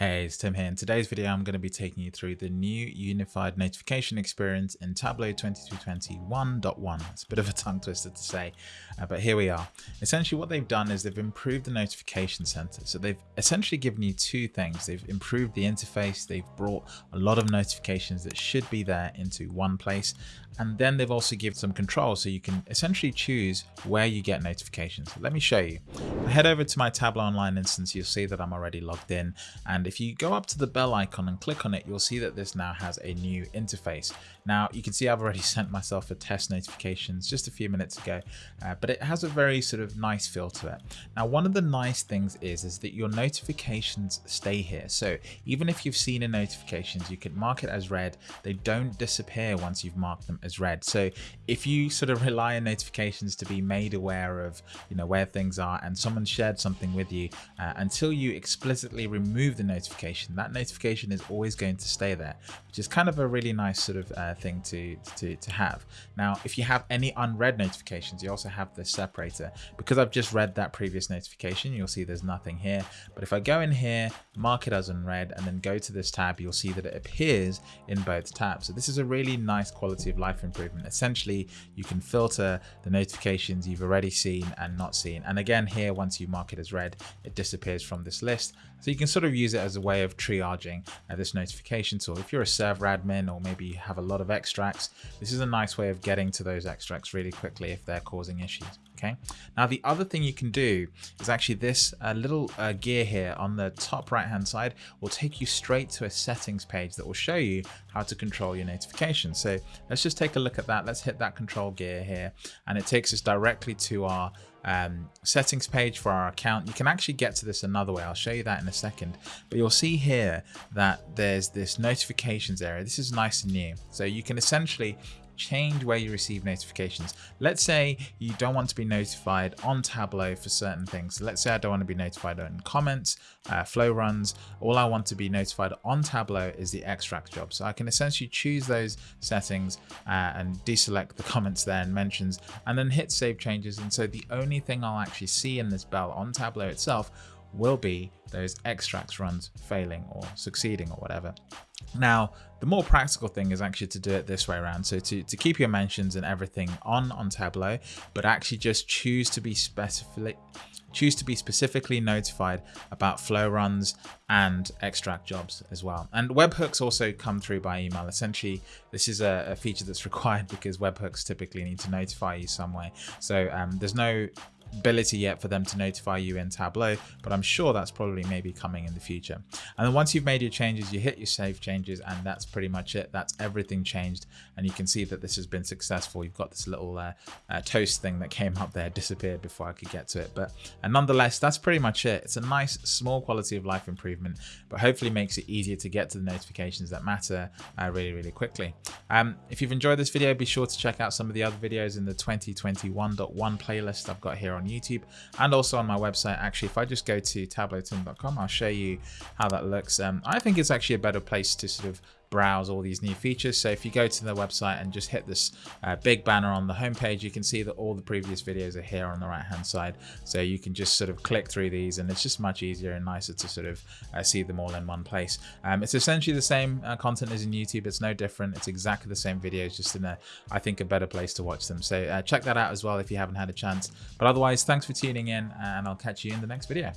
Hey, it's Tim here. In today's video, I'm going to be taking you through the new unified notification experience in Tableau 2021.1. It's a bit of a tongue twister to say, uh, but here we are. Essentially, what they've done is they've improved the notification center. So they've essentially given you two things. They've improved the interface. They've brought a lot of notifications that should be there into one place. And then they've also given some control so you can essentially choose where you get notifications. Let me show you. Head over to my Tableau Online instance. You'll see that I'm already logged in. And if you go up to the bell icon and click on it, you'll see that this now has a new interface. Now you can see I've already sent myself a test notifications just a few minutes ago, uh, but it has a very sort of nice feel to it. Now, one of the nice things is, is that your notifications stay here. So even if you've seen a notifications, you can mark it as read. They don't disappear once you've marked them as read. So if you sort of rely on notifications to be made aware of, you know, where things are and someone shared something with you, uh, until you explicitly remove the notification, that notification is always going to stay there, which is kind of a really nice sort of uh, thing to, to, to have. Now, if you have any unread notifications, you also have the separator. Because I've just read that previous notification, you'll see there's nothing here. But if I go in here, mark it as unread, and then go to this tab, you'll see that it appears in both tabs. So this is a really nice quality of life improvement. Essentially, you can filter the notifications you've already seen and not seen. And again, here, once you mark it as read, it disappears from this list. So you can sort of use it as a way of triaging uh, this notification tool. If you're a server admin or maybe you have a lot of extracts, this is a nice way of getting to those extracts really quickly if they're causing issues. Okay. Now the other thing you can do is actually this uh, little uh, gear here on the top right hand side will take you straight to a settings page that will show you how to control your notifications. So let's just take a look at that. Let's hit that control gear here and it takes us directly to our um, settings page for our account. You can actually get to this another way. I'll show you that in a second. But you'll see here that there's this notifications area. This is nice and new. So you can essentially change where you receive notifications. Let's say you don't want to be notified on Tableau for certain things. Let's say I don't want to be notified on comments, uh, flow runs. All I want to be notified on Tableau is the extract job. So I can essentially choose those settings uh, and deselect the comments there and mentions and then hit save changes. And so the only thing I'll actually see in this bell on Tableau itself will be those extracts runs failing or succeeding or whatever. Now, the more practical thing is actually to do it this way around. So to, to keep your mentions and everything on on Tableau, but actually just choose to be specific, choose to be specifically notified about flow runs and extract jobs as well. And webhooks also come through by email. Essentially, this is a, a feature that's required because webhooks typically need to notify you some way. So um, there's no ability yet for them to notify you in Tableau, but I'm sure that's probably maybe coming in the future. And then once you've made your changes, you hit your save changes and that's pretty much it. That's everything changed. And you can see that this has been successful. You've got this little uh, uh, toast thing that came up there, disappeared before I could get to it. But and nonetheless, that's pretty much it. It's a nice small quality of life improvement, but hopefully makes it easier to get to the notifications that matter uh, really, really quickly. Um, if you've enjoyed this video, be sure to check out some of the other videos in the 2021.1 playlist I've got here on YouTube and also on my website. Actually, if I just go to tableautim.com, I'll show you how that looks. Um, I think it's actually a better place to sort of browse all these new features. So if you go to the website and just hit this uh, big banner on the homepage, you can see that all the previous videos are here on the right hand side. So you can just sort of click through these and it's just much easier and nicer to sort of uh, see them all in one place. Um, it's essentially the same uh, content as in YouTube. It's no different. It's exactly the same videos, just in a, I think, a better place to watch them. So uh, check that out as well if you haven't had a chance. But otherwise, thanks for tuning in and I'll catch you in the next video.